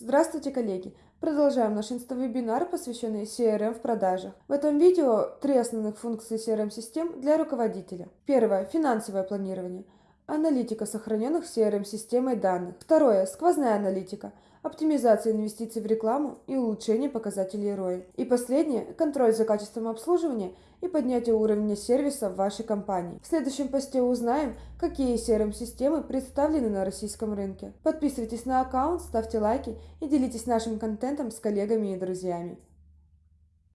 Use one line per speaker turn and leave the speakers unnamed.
Здравствуйте, коллеги! Продолжаем наш инста-вебинар, посвященный CRM в продажах. В этом видео три основных функции CRM-систем для руководителя. Первое – финансовое планирование. Аналитика сохраненных CRM-системой данных. Второе – сквозная аналитика оптимизация инвестиций в рекламу и улучшение показателей ROI. И последнее – контроль за качеством обслуживания и поднятие уровня сервиса в вашей компании. В следующем посте узнаем, какие CRM-системы представлены на российском рынке. Подписывайтесь на аккаунт, ставьте лайки и делитесь нашим контентом с коллегами и друзьями.